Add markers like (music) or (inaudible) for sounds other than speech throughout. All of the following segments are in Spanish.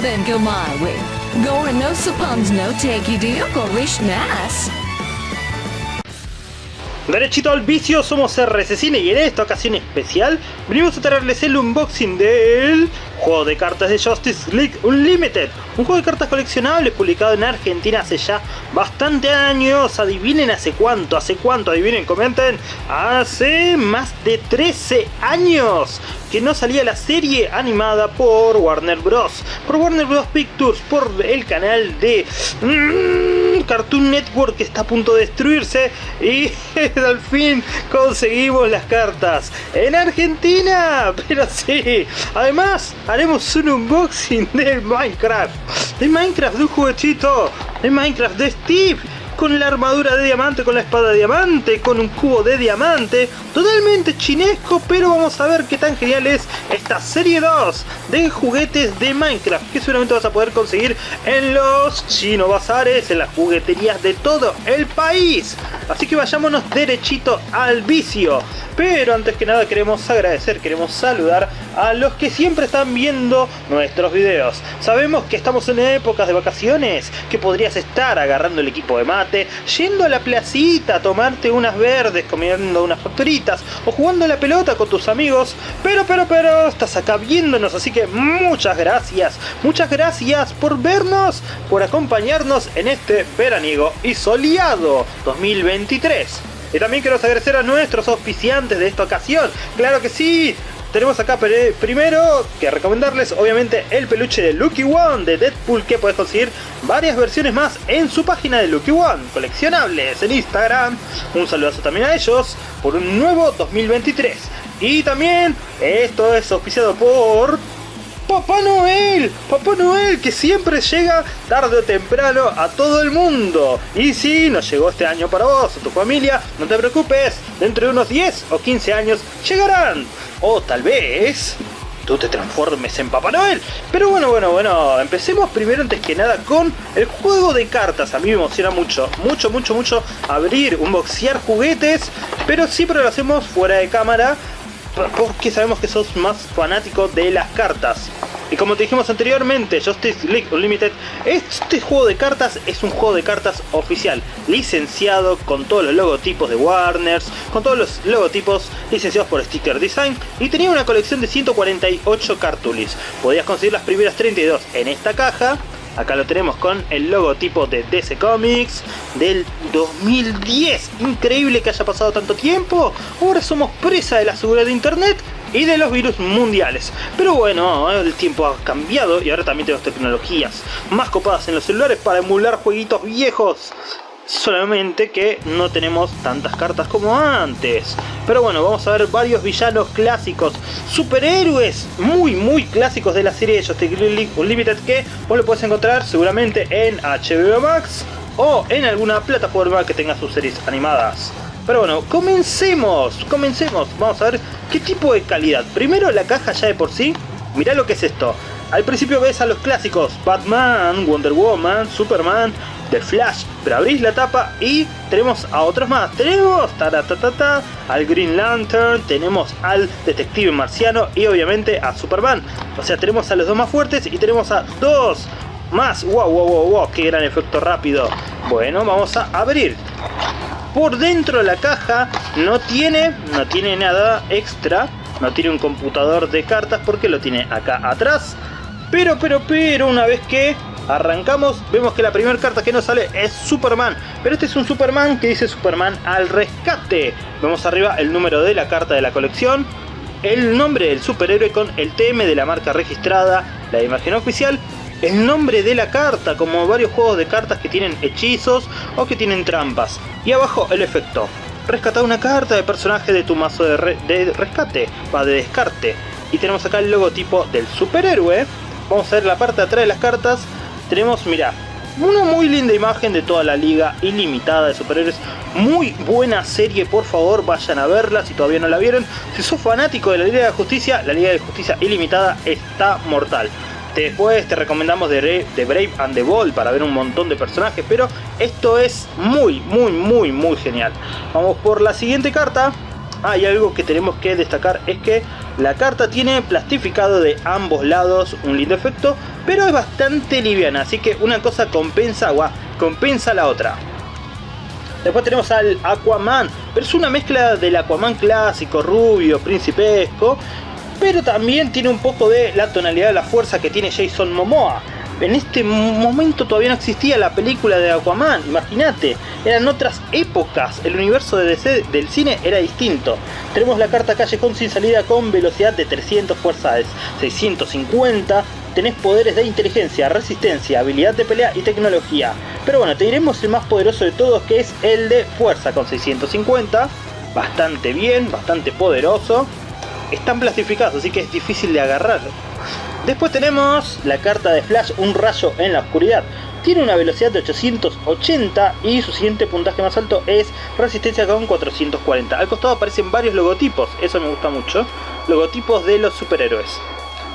then go my way. Gore no suppons no take you deal go wish nas. Derechito al vicio, somos RC Cine y en esta ocasión especial venimos a traerles el unboxing del juego de cartas de Justice League Unlimited. Un juego de cartas coleccionables publicado en Argentina hace ya bastante años. Adivinen hace cuánto, hace cuánto, adivinen, comenten. Hace más de 13 años que no salía la serie animada por Warner Bros. Por Warner Bros. Pictures, por el canal de Cartoon Network que está a punto de destruirse. Y (laughs) al fin conseguimos las cartas en Argentina. (laughs) Pero sí, además haremos un unboxing de Minecraft. De Minecraft, de un juguetito. De Minecraft de Steve con la armadura de diamante, con la espada de diamante, con un cubo de diamante, totalmente chinesco, pero vamos a ver qué tan genial es esta serie 2 de juguetes de Minecraft, que seguramente vas a poder conseguir en los chino bazares, en las jugueterías de todo el país. Así que vayámonos derechito al vicio. Pero antes que nada queremos agradecer, queremos saludar a los que siempre están viendo nuestros videos. Sabemos que estamos en épocas de vacaciones, que podrías estar agarrando el equipo de mate, yendo a la placita a tomarte unas verdes, comiendo unas factoritas o jugando la pelota con tus amigos. Pero, pero, pero, estás acá viéndonos, así que muchas gracias, muchas gracias por vernos, por acompañarnos en este veraniego y soleado 2023. Y también quiero agradecer a nuestros auspiciantes de esta ocasión. ¡Claro que sí! Tenemos acá primero que recomendarles obviamente el peluche de Lucky One de Deadpool que puedes conseguir varias versiones más en su página de Lucky One, coleccionables en Instagram. Un saludazo también a ellos por un nuevo 2023. Y también esto es auspiciado por Papá Noel, Papá Noel que siempre llega tarde o temprano a todo el mundo. Y si no llegó este año para vos o tu familia, no te preocupes, dentro de unos 10 o 15 años llegarán. O tal vez tú te transformes en Papá Noel. Pero bueno, bueno, bueno, empecemos primero antes que nada con el juego de cartas. A mí me emociona mucho, mucho, mucho, mucho abrir, unboxear juguetes, pero siempre lo hacemos fuera de cámara porque sabemos que sos más fanático de las cartas. Y como te dijimos anteriormente, Justice League Unlimited, este juego de cartas es un juego de cartas oficial, licenciado con todos los logotipos de Warners, con todos los logotipos licenciados por Sticker Design y tenía una colección de 148 cartulis. Podías conseguir las primeras 32 en esta caja Acá lo tenemos con el logotipo de DC Comics del 2010. Increíble que haya pasado tanto tiempo. Ahora somos presa de la seguridad de internet y de los virus mundiales. Pero bueno, el tiempo ha cambiado y ahora también tenemos tecnologías más copadas en los celulares para emular jueguitos viejos solamente que no tenemos tantas cartas como antes. Pero bueno, vamos a ver varios villanos clásicos, superhéroes muy muy clásicos de la serie de Justice League Unlimited que vos lo puedes encontrar seguramente en HBO Max o en alguna plataforma que tenga sus series animadas. Pero bueno, comencemos, comencemos, vamos a ver qué tipo de calidad. Primero la caja ya de por sí, mirá lo que es esto. Al principio ves a los clásicos Batman, Wonder Woman, Superman, The Flash, pero abrís la tapa y tenemos a otros más. Tenemos ta al Green Lantern, tenemos al Detective Marciano y obviamente a Superman. O sea, tenemos a los dos más fuertes y tenemos a dos más. ¡Wow, wow, wow, wow! ¡Qué gran efecto rápido! Bueno, vamos a abrir. Por dentro de la caja no tiene, no tiene nada extra. No tiene un computador de cartas porque lo tiene acá atrás. Pero, pero, pero, una vez que arrancamos, vemos que la primera carta que nos sale es Superman. Pero este es un Superman que dice Superman al rescate. Vemos arriba el número de la carta de la colección, el nombre del superhéroe con el TM de la marca registrada, la imagen oficial, el nombre de la carta, como varios juegos de cartas que tienen hechizos o que tienen trampas. Y abajo el efecto. Rescatar una carta de personaje de tu mazo de, de rescate, va de descarte. Y tenemos acá el logotipo del superhéroe Vamos a ver la parte de atrás de las cartas. Tenemos, mira, una muy linda imagen de toda la liga ilimitada de superhéroes. Muy buena serie, por favor vayan a verla si todavía no la vieron. Si sos fanático de la Liga de Justicia, la Liga de Justicia ilimitada está mortal. Después te recomendamos The, Brave and the Bold para ver un montón de personajes, pero esto es muy, muy, muy, muy genial. Vamos por la siguiente carta. Ah, y algo que tenemos que destacar es que La carta tiene plastificado de ambos lados, un lindo efecto, pero es bastante liviana, así que una cosa compensa, compensa la otra. Después tenemos al Aquaman, pero es una mezcla del Aquaman clásico, rubio, principesco, pero también tiene un poco de la tonalidad de la fuerza que tiene Jason Momoa en este momento todavía no existía la película de Aquaman, imagínate, eran otras épocas, el universo de DC del cine era distinto. Tenemos la carta Callejón sin salida con velocidad de 300 fuerzas 650, tenés poderes de inteligencia, resistencia, habilidad de pelea y tecnología. Pero bueno, te diremos el más poderoso de todos que es el de fuerza con 650, bastante bien, bastante poderoso. Están plastificados, así que es difícil de agarrar. Después tenemos la carta de Flash, un rayo en la oscuridad. Tiene una velocidad de 880 y su siguiente puntaje más alto es resistencia con 440. Al costado aparecen varios logotipos, eso me gusta mucho. Logotipos de los superhéroes.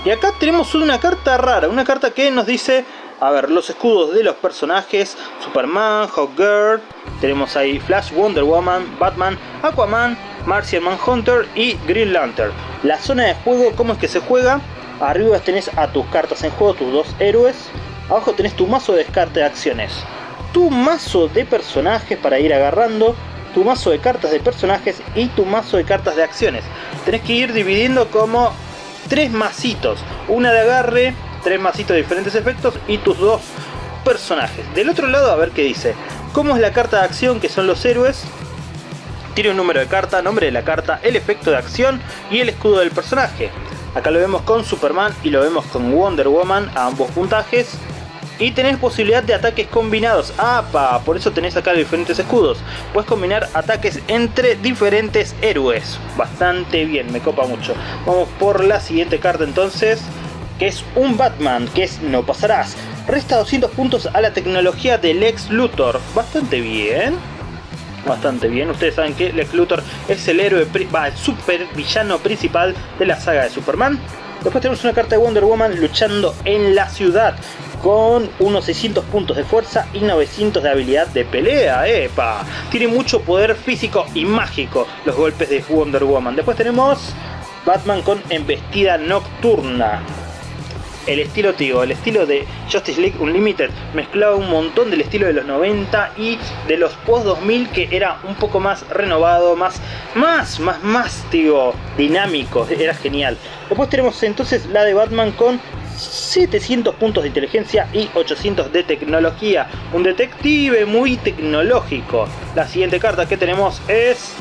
Y acá tenemos una carta rara, una carta que nos dice, a ver, los escudos de los personajes, Superman, Hawkgirl, tenemos ahí Flash, Wonder Woman, Batman, Aquaman, Martian Manhunter y Green Lantern. La zona de juego, ¿cómo es que se juega? Arriba tenés a tus cartas en juego, tus dos héroes. Abajo tenés tu mazo de descarte de acciones. Tu mazo de personajes para ir agarrando. Tu mazo de cartas de personajes y tu mazo de cartas de acciones. Tenés que ir dividiendo como tres macitos. Una de agarre, tres macitos de diferentes efectos y tus dos personajes. Del otro lado a ver qué dice. ¿Cómo es la carta de acción que son los héroes? Tiene un número de carta, nombre de la carta, el efecto de acción y el escudo del personaje. Acá lo vemos con Superman y lo vemos con Wonder Woman a ambos puntajes. Y tenés posibilidad de ataques combinados. ¡Apa! Por eso tenés acá diferentes escudos. Puedes combinar ataques entre diferentes héroes. Bastante bien, me copa mucho. Vamos por la siguiente carta entonces. Que es un Batman, que es No Pasarás. Resta 200 puntos a la tecnología del Lex Luthor. Bastante bien bastante bien. Ustedes saben que Lex Luthor es el héroe, va, el super villano principal de la saga de Superman. Después tenemos una carta de Wonder Woman luchando en la ciudad con unos 600 puntos de fuerza y 900 de habilidad de pelea. ¡Epa! Tiene mucho poder físico y mágico los golpes de Wonder Woman. Después tenemos Batman con embestida nocturna el estilo, tío, el estilo de Justice League Unlimited mezclaba un montón del estilo de los 90 y de los post 2000 que era un poco más renovado, más, más, más, más, dinámico, era genial. Después tenemos entonces la de Batman con 700 puntos de inteligencia y 800 de tecnología. Un detective muy tecnológico. La siguiente carta que tenemos es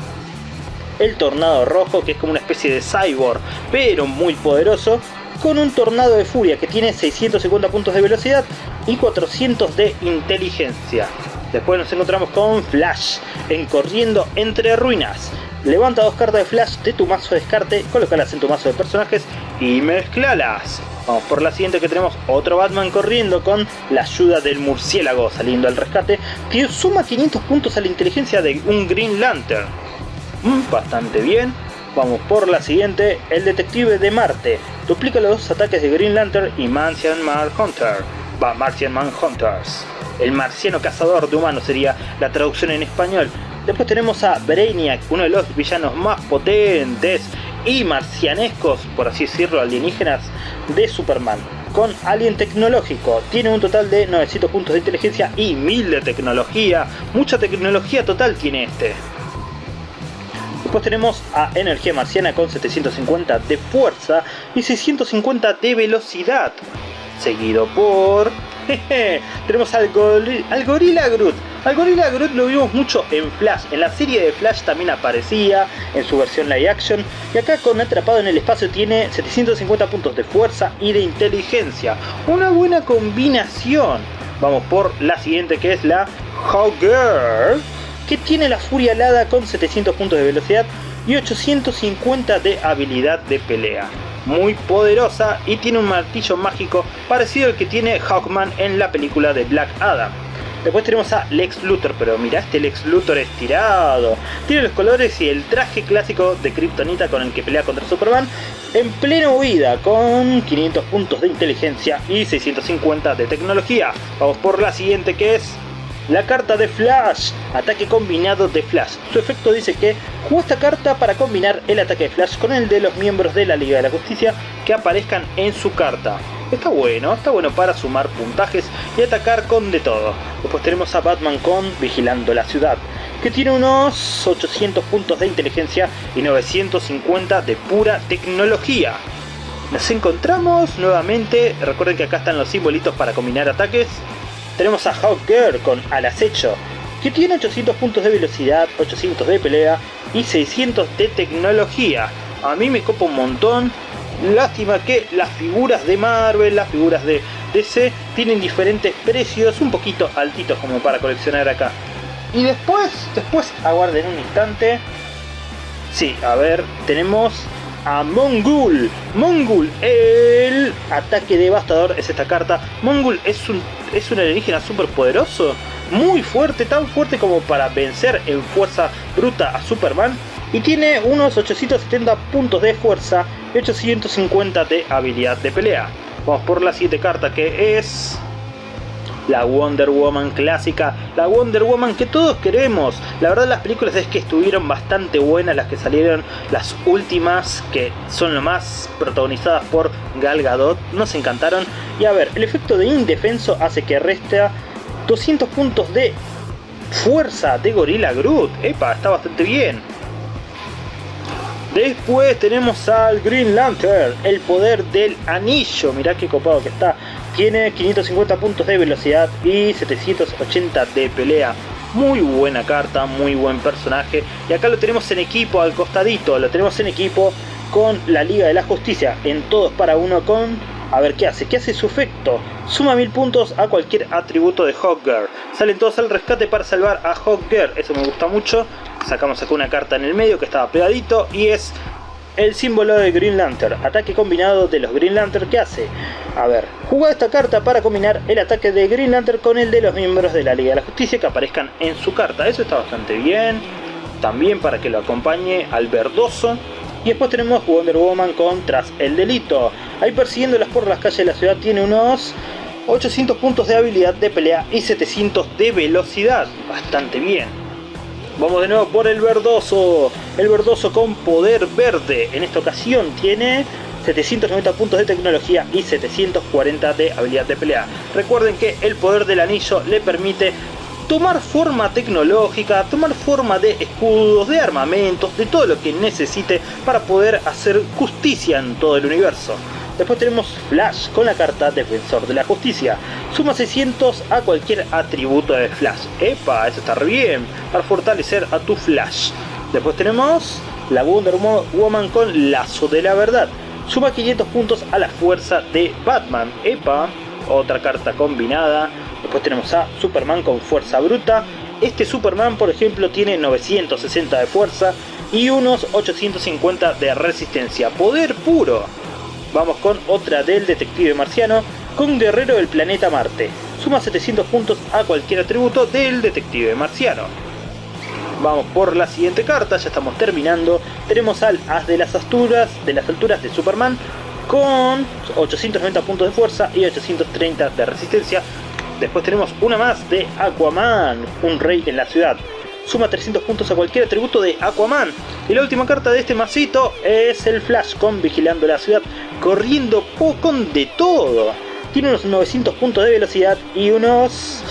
el Tornado Rojo, que es como una especie de cyborg, pero muy poderoso con un tornado de furia que tiene 650 puntos de velocidad y 400 de inteligencia. Después nos encontramos con Flash, en Corriendo entre Ruinas. Levanta dos cartas de Flash de tu mazo de descarte, colócalas en tu mazo de personajes y mezclalas. Vamos por la siguiente que tenemos otro Batman corriendo con la ayuda del murciélago saliendo al rescate que suma 500 puntos a la inteligencia de un Green Lantern. Mm, bastante bien. Vamos por la siguiente, el detective de Marte. Duplica los ataques de Green Lantern y Martian Manhunter. Va, Martian Manhunters. El marciano cazador de humanos sería la traducción en español. Después tenemos a Brainiac, uno de los villanos más potentes y marcianescos, por así decirlo, alienígenas de Superman. Con Alien Tecnológico, tiene un total de 900 puntos de inteligencia y 1000 de tecnología. Mucha tecnología total tiene este. Después tenemos a Energía Marciana con 750 de fuerza y 650 de velocidad. Seguido por... (laughs) tenemos al, Gorilla Groot. Al Gorilla Groot lo vimos mucho en Flash. En la serie de Flash también aparecía en su versión live action. Y acá con Atrapado en el Espacio tiene 750 puntos de fuerza y de inteligencia. Una buena combinación. Vamos por la siguiente que es la Hawkgirl que tiene la furia alada con 700 puntos de velocidad y 850 de habilidad de pelea. Muy poderosa y tiene un martillo mágico parecido al que tiene Hawkman en la película de Black Adam. Después tenemos a Lex Luthor, pero mira este Lex Luthor estirado. Tiene los colores y el traje clásico de Kryptonita con el que pelea contra Superman en plena huida con 500 puntos de inteligencia y 650 de tecnología. Vamos por la siguiente que es la carta de Flash, ataque combinado de Flash. Su efecto dice que jugó esta carta para combinar el ataque de Flash con el de los miembros de la Liga de la Justicia que aparezcan en su carta. Está bueno, está bueno para sumar puntajes y atacar con de todo. Después tenemos a Batman con Vigilando la Ciudad, que tiene unos 800 puntos de inteligencia y 950 de pura tecnología. Nos encontramos nuevamente, recuerden que acá están los simbolitos para combinar ataques. Tenemos a Hawker con Al Acecho, que tiene 800 puntos de velocidad, 800 de pelea y 600 de tecnología. A mí me copa un montón. Lástima que las figuras de Marvel, las figuras de DC tienen diferentes precios, un poquito altitos como para coleccionar acá. Y después, después aguarden un instante. Sí, a ver, tenemos a Mongul. Mongul, el ataque devastador es esta carta. Mongul es un, es un alienígena súper poderoso, muy fuerte, tan fuerte como para vencer en fuerza bruta a Superman. Y tiene unos 870 puntos de fuerza y 850 de habilidad de pelea. Vamos por la siguiente carta que es la Wonder Woman clásica, la Wonder Woman que todos queremos. La verdad las películas es que estuvieron bastante buenas las que salieron, las últimas que son lo más protagonizadas por Gal Gadot, nos encantaron. Y a ver, el efecto de indefenso hace que resta 200 puntos de fuerza de Gorilla Groot. Epa, está bastante bien. Después tenemos al Green Lantern, el poder del anillo. Mirá qué copado que está. Tiene 550 puntos de velocidad y 780 de pelea. Muy buena carta, muy buen personaje. Y acá lo tenemos en equipo al costadito. Lo tenemos en equipo con la Liga de la Justicia. En todos para uno con... A ver qué hace. ¿Qué hace su efecto? Suma 1000 puntos a cualquier atributo de Hawkgirl. Salen todos al rescate para salvar a Hawkgirl. Eso me gusta mucho. Sacamos acá una carta en el medio que estaba pegadito. Y es el símbolo de Green Lantern, ataque combinado de los Green Lantern que hace. A ver, jugá esta carta para combinar el ataque de Green Lantern con el de los miembros de la Liga de la Justicia que aparezcan en su carta. Eso está bastante bien. También para que lo acompañe al verdoso. Y después tenemos Wonder Woman con Tras el Delito. Ahí persiguiéndolas por las calles de la ciudad tiene unos 800 puntos de habilidad de pelea y 700 de velocidad. Bastante bien. Vamos de nuevo por el verdoso. El verdoso con poder verde. En esta ocasión tiene 790 puntos de tecnología y 740 de habilidad de pelea. Recuerden que el poder del anillo le permite tomar forma tecnológica, tomar forma de escudos, de armamentos, de todo lo que necesite para poder hacer justicia en todo el universo. Después tenemos Flash con la carta Defensor de la Justicia. Suma 600 a cualquier atributo de Flash. ¡Epa! Eso está bien. Para fortalecer a tu Flash. Después tenemos la Wonder Woman con Lazo de la Verdad. Suma 500 puntos a la fuerza de Batman. ¡Epa! Otra carta combinada. Después tenemos a Superman con Fuerza Bruta. Este Superman, por ejemplo, tiene 960 de fuerza y unos 850 de resistencia. Poder puro. Vamos con otra del detective marciano con guerrero del planeta Marte. Suma 700 puntos a cualquier atributo del detective marciano. Vamos por la siguiente carta, ya estamos terminando. Tenemos al As de las alturas de, las alturas de Superman con 890 puntos de fuerza y 830 de resistencia. Después tenemos una más de Aquaman, un rey en la ciudad suma 300 puntos a cualquier atributo de Aquaman. Y la última carta de este masito es el Flash con Vigilando la Ciudad, corriendo con de todo. Tiene unos 900 puntos de velocidad y unos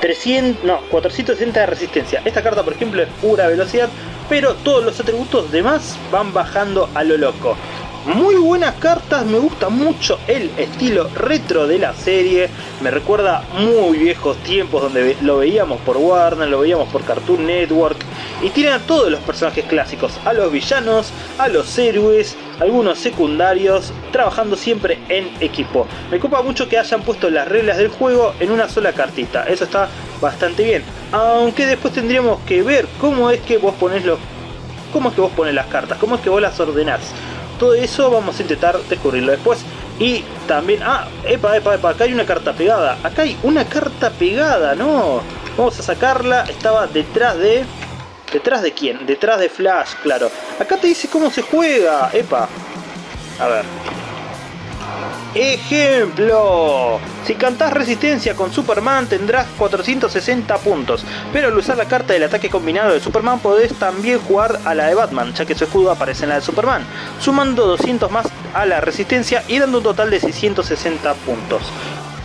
300, no, 460 de resistencia. Esta carta por ejemplo es pura velocidad, pero todos los atributos demás van bajando a lo loco. Muy buenas cartas, me gusta mucho el estilo retro de la serie. Me recuerda muy viejos tiempos donde lo veíamos por Warner, lo veíamos por Cartoon Network. Y tiene a todos los personajes clásicos, a los villanos, a los héroes, algunos secundarios, trabajando siempre en equipo. Me copa mucho que hayan puesto las reglas del juego en una sola cartita, eso está bastante bien. Aunque después tendríamos que ver cómo es que vos pones los... Cómo es que vos pones las cartas, cómo es que vos las ordenás. Todo eso vamos a intentar descubrirlo después. Y también... Ah, epa, epa, epa, acá hay una carta pegada. Acá hay una carta pegada, ¿no? Vamos a sacarla. Estaba detrás de... ¿Detrás de quién? Detrás de Flash, claro. Acá te dice cómo se juega. Epa. A ver. Ejemplo, si cantás resistencia con Superman tendrás 460 puntos, pero al usar la carta del ataque combinado de Superman podés también jugar a la de Batman, ya que su escudo aparece en la de Superman, sumando 200 más a la resistencia y dando un total de 660 puntos.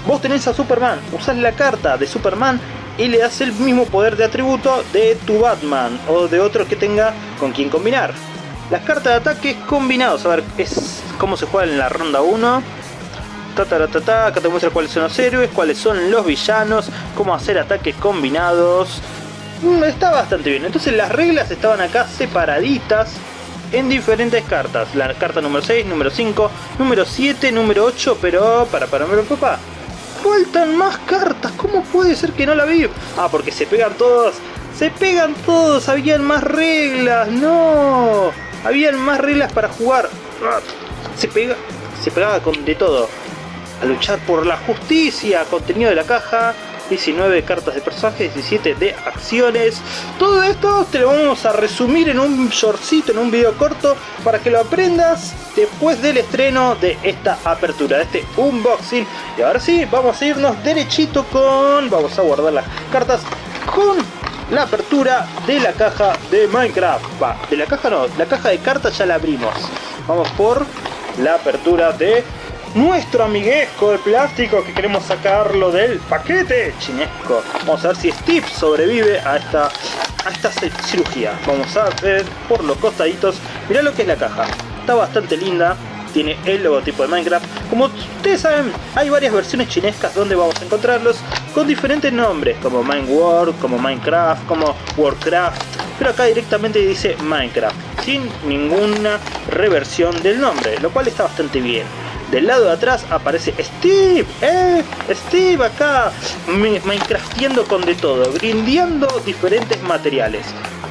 Vos tenés a Superman, usás la carta de Superman y le das el mismo poder de atributo de tu Batman o de otro que tenga con quien combinar. Las cartas de ataque combinados, a ver, es cómo se juega en la ronda 1 acá te muestra cuáles son los héroes, cuáles son los villanos, cómo hacer ataques combinados. Mm, está bastante bien. Entonces las reglas estaban acá separaditas en diferentes cartas. La carta número 6, número 5, número 7, número 8, pero para, para, papá. Faltan más cartas, ¿cómo puede ser que no la vi? Ah, porque se pegan todos, se pegan todos, habían más reglas, no, habían más reglas para jugar. Ah, se pega, se pegaba con de todo a luchar por la justicia, contenido de la caja, 19 cartas de personaje, 17 de acciones. Todo esto te lo vamos a resumir en un shortcito, en un video corto, para que lo aprendas después del estreno de esta apertura, de este unboxing. Y ahora sí, vamos a irnos derechito con... Vamos a guardar las cartas con la apertura de la caja de Minecraft. Va, de la caja no, la caja de cartas ya la abrimos. Vamos por la apertura de nuestro amiguesco de plástico que queremos sacarlo del paquete chinesco. Vamos a ver si Steve sobrevive a esta, a esta cirugía. Vamos a ver por los costaditos. Mirá lo que es la caja. Está bastante linda. Tiene el logotipo de Minecraft. Como ustedes saben, hay varias versiones chinescas donde vamos a encontrarlos con diferentes nombres, como Mineworld, como Minecraft, como Warcraft. Pero acá directamente dice Minecraft, sin ninguna reversión del nombre, lo cual está bastante bien. Del lado de atrás aparece Steve, eh, Steve acá, Minecraftiendo con de todo, grindeando diferentes materiales.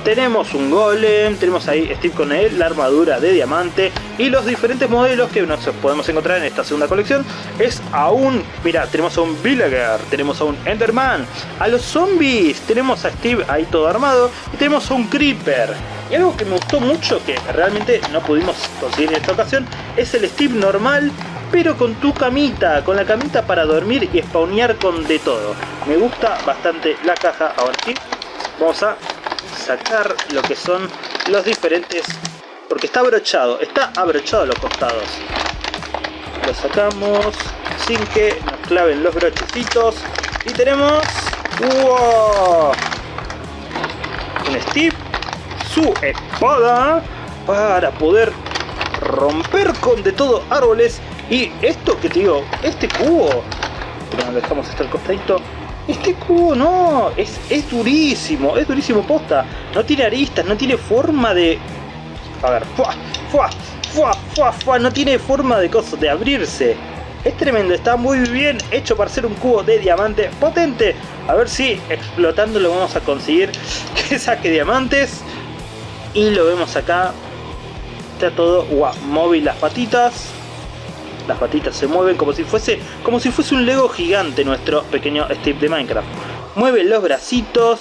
Tenemos un golem, tenemos ahí Steve con él, la armadura de diamante y los diferentes modelos que nos podemos encontrar en esta segunda colección es aún, mira, tenemos a un Villager, tenemos a un Enderman, a los zombies, tenemos a Steve ahí todo armado y tenemos a un Creeper. Y algo que me gustó mucho, que realmente no pudimos conseguir en esta ocasión, es el Steve normal pero con tu camita, con la camita para dormir y spawnear con de todo. Me gusta bastante la caja, ahora sí, vamos a sacar lo que son los diferentes, porque está abrochado, está abrochado los costados. Lo sacamos sin que nos claven los brochecitos y tenemos un Steve, su espada para poder romper con de todo árboles y esto que te digo, este cubo, pero dejamos esto al costadito, este cubo no, es, es durísimo, es durísimo posta, no tiene aristas, no tiene forma de... A ver, fuá, fuá, fuá, fuá, fuá, no tiene forma de cosas, de abrirse. Es tremendo, está muy bien hecho para ser un cubo de diamante potente. A ver si explotándolo vamos a conseguir (laughs) que saque diamantes. Y lo vemos acá. Está todo guau, móvil las patitas las patitas se mueven como si fuese como si fuese un Lego gigante nuestro pequeño Steve de Minecraft. Mueve los bracitos,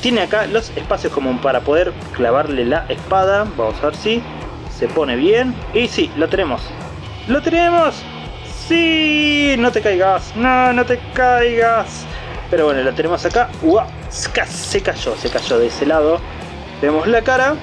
tiene acá los espacios como para poder clavarle la espada. Vamos a ver si se pone bien. Y sí, lo tenemos. ¡Lo tenemos! ¡Sí! No te caigas. No, no te caigas. Pero bueno, lo tenemos acá. ¡Uah! Se cayó, se cayó de ese lado. Vemos la cara.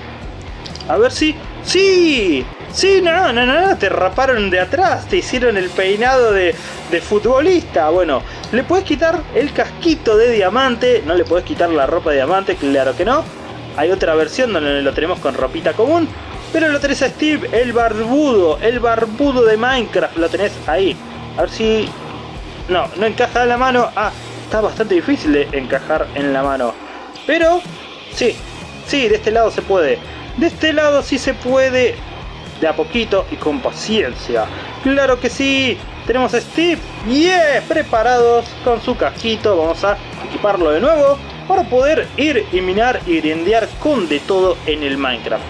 A ver si... ¡Sí! Sí, no, no, no, te raparon de atrás, te hicieron el peinado de, futbolista. Bueno, le puedes quitar el casquito de diamante, no le puedes quitar la ropa de diamante, claro que no. Hay otra versión donde lo tenemos con ropita común, pero lo tenés a Steve, el barbudo, el barbudo de Minecraft, lo tenés ahí. A ver si... No, no encaja en la mano. Ah, está bastante difícil de encajar en la mano. Pero, sí, sí, de este lado se puede. De este lado sí se puede de a poquito y con paciencia. ¡Claro que sí! Tenemos a Steve, ¡yeah! Preparados con su casquito. Vamos a equiparlo de nuevo para poder ir y minar y grindear con de todo en el Minecraft.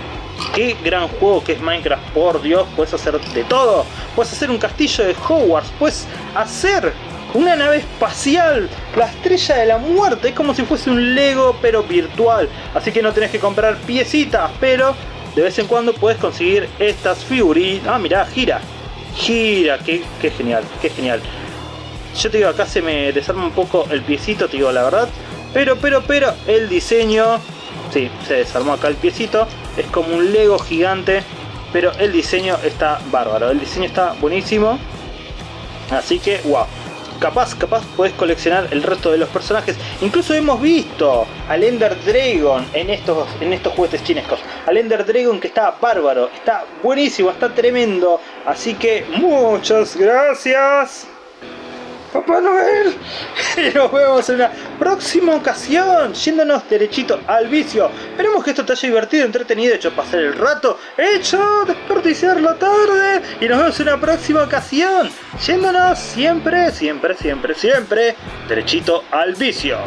Qué gran juego que es Minecraft, por Dios, puedes hacer de todo. Puedes hacer un castillo de Hogwarts, puedes hacer una nave espacial, la estrella de la muerte, es como si fuese un Lego pero virtual. Así que no tenés que comprar piecitas, pero de vez en cuando puedes conseguir estas figuritas. Ah, mirá, gira. gira, qué, genial, qué genial. Yo te digo, acá se me desarma un poco el piecito, te digo la verdad. Pero, pero, pero, el diseño... Sí, se desarmó acá el piecito. Es como un Lego gigante. Pero el diseño está bárbaro. El diseño está buenísimo. Así que, wow. Capaz, capaz puedes coleccionar el resto de los personajes. Incluso hemos visto al Ender Dragon en estos, en estos juguetes chinescos. Al Ender Dragon que está bárbaro. Está buenísimo, está tremendo. Así que, muchas gracias. Papá Noel. (laughs) Y nos vemos en una próxima ocasión, yéndonos derechito al vicio. Esperemos que esto te haya divertido, entretenido, hecho pasar el rato, hecho desperdiciar la tarde. Y nos vemos en una próxima ocasión, yéndonos siempre, siempre, siempre, siempre, derechito al vicio.